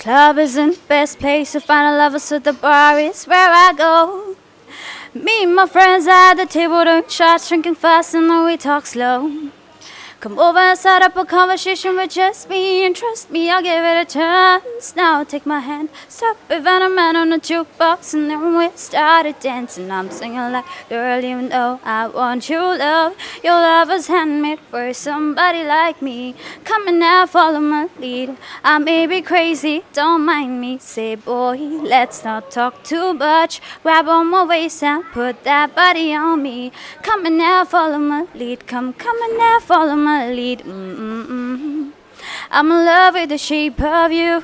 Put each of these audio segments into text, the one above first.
Club isn't the best place to find a lover, so the bar is where I go. Me and my friends at the table doing shots, drinking fast, and then we talk slow. Come over and start up a conversation with just me And trust me, I'll give it a chance. Now take my hand, stop it, and a man on the jukebox And then we started dancing. I'm singing like, girl, you know I want your love. Your love was handmade for somebody like me. Come on now, follow my lead. I may be crazy, don't mind me. Say, boy, let's not talk too much. Grab on my waist and put that body on me. Come on now, follow my lead. Come, come on now, follow my my lead. Mm, mm, mm. I'm in love with the shape of you.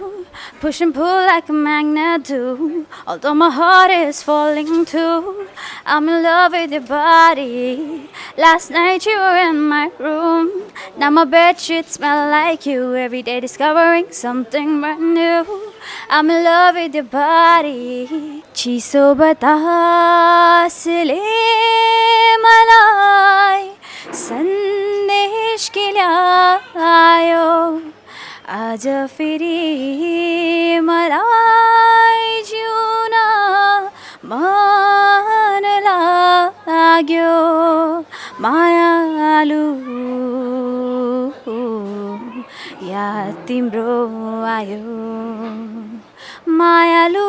Push and pull like a magnet do. Although my heart is falling too. I'm in love with your body. Last night you were in my room. Now my bed sheets smell like you. Every day discovering something brand new. I'm in love with your body. Chiso bata sile malai. Sun केल्यायो आज फेरि मलाई जिउन मन लाग्यो। मायालु या तिम्रो आयो। मायालु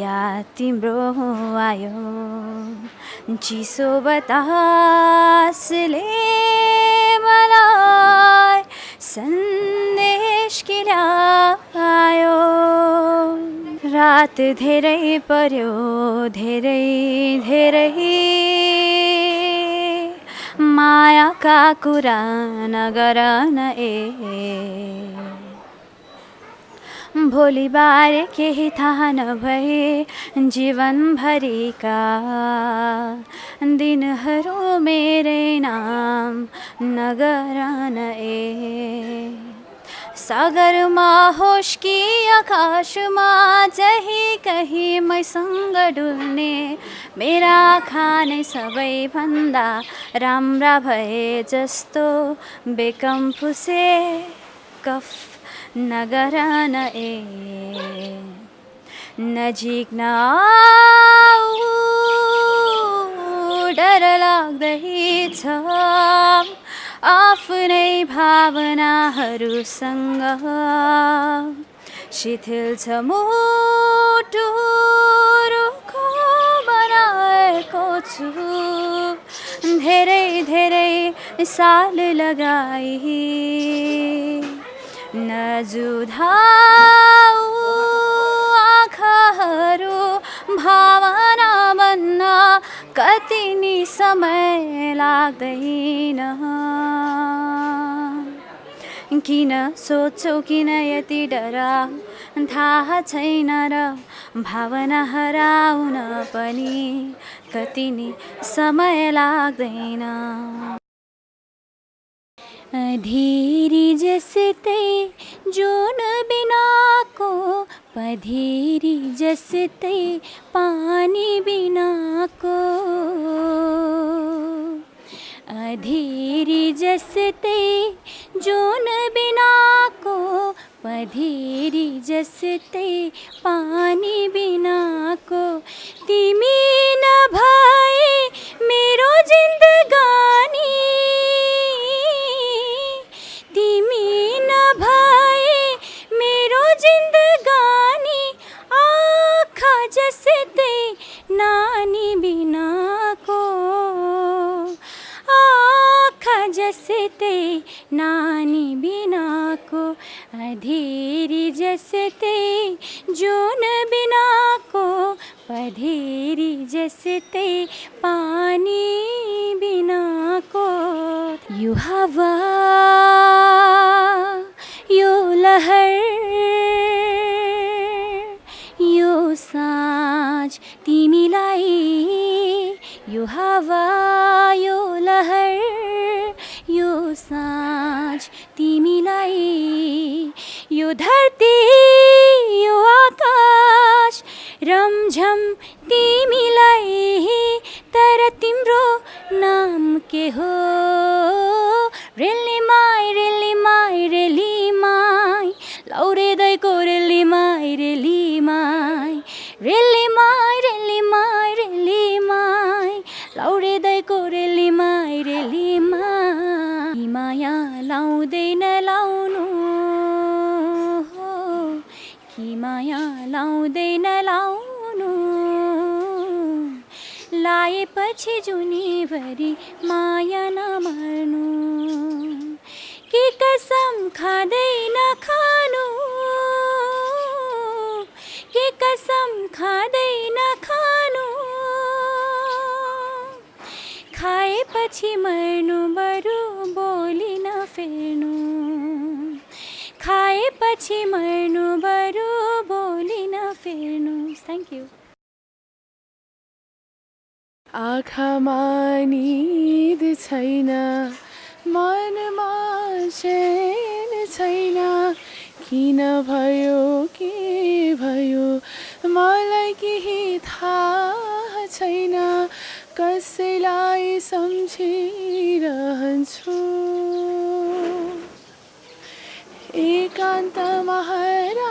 या तिम्रो आयो। चिसो बतासले सन्देश केल्यायो रात धेरै पर्यो धेरै धेरै। मायाका कुरा नगर न ए भोली बार के ही था न भये, जीवन भरी का। दिनहरू मेरे नाम नगरन ए। सागरमा होश आकाश आकाशमा जही कहीँ मैसँग डुल्ने मेरा खाने सबैभन्दा राम्रा भए जस्तो बेकम कफ नगर न ए नजिक आऊ, डर लाग्दैछ। आफ्नै भावनाहरूसँग शिथिल छ मुटु रुखो बनाएको छु। धेरै धेरै साल लगाई। नजुधाऊ आँखाहरू भावना बन्न कति नि समय लाग्दैन। किन सोध्छौ किन यति डरा थाहा छैन र भावना हराउन पनि कति नि समय लाग्दैन। अधेरी जसते जोन बिनाको पधेरी पानी बिनाको अधेरी जसते जोन बिनाको पधेरी पानी बिनाको तिमी बसते नानी बिना को। आख जसते नानी बिना को। अधेरी जसते जून बिना को। पधेरी जसते पानी बिना को। यू यो हावा यो लहर यो साँझ तिमीलाई यो धरती यो आकाश रमझम तिमीलाई तर तिम्रो नाम के हो रेली નવ લાવનું લાએ પછી જૂની ભરી માયાના મરનું કે કસમ ખાદઈ ના ખાનું કે કસમ ખાદઈ ના ખાનું ખાએ પછી મરનું બરું બોલી ના ફેરનું ખાએ પછી મરનું બરું थ्याङ्क यू आँखामा निद छैन मनमा छैन। किन भयो के भयो मलाई केही थाहा छैन। कसैलाई सम्झिरहन्छु। एकान्तमा हराइरहन्छु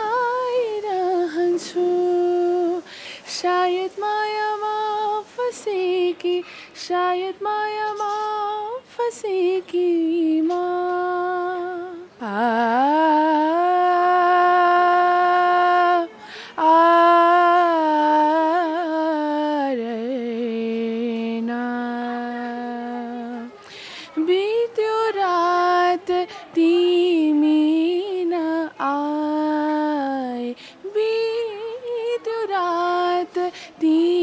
ki shayad maya ma fasi ki ma Deep.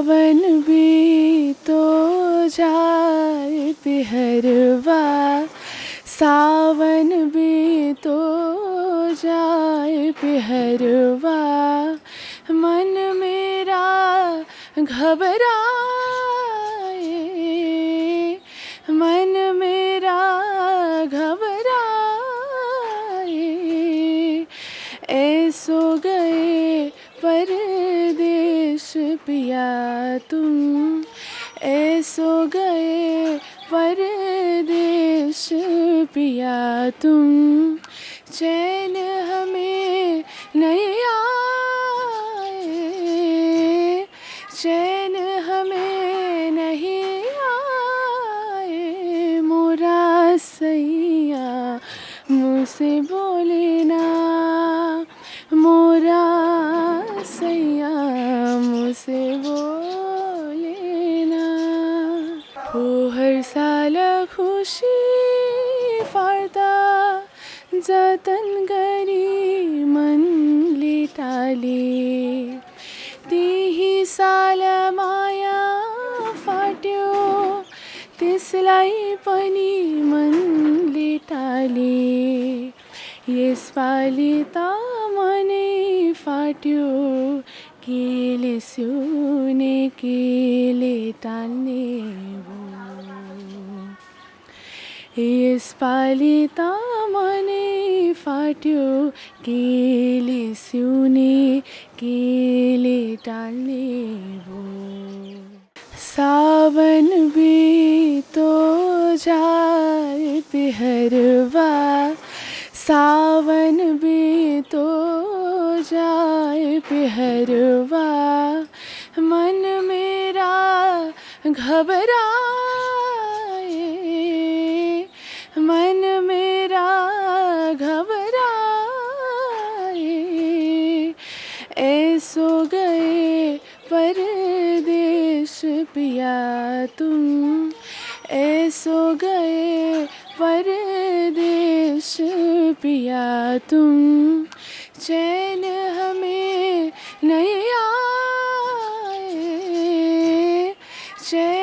सावन तो जाए पिहरवा सावन भी तो जाए पिहरवा मन मेरा घबराए तुम ऐसो गए परदेश पिया तुम। चैन हमें खुसी फर्दा जतन गरी मनले टाले त्यही साल माया फाट्यो त्यसलाई पनि मनले टाले यसपालि त मनै फाट्यो केले सिउने केले टाल्ने यसपालि त मनै फाट्यो, केले सिउने केले टाल्ने भो सावन बीतो जाए पिहरवा सावन बीतो जाए पिहरवा मन मेरा घबराए सो गए, परदेश पिया तुम। ए गए, परदेश पिया तुम। चैन हमें नहीं आए, चैन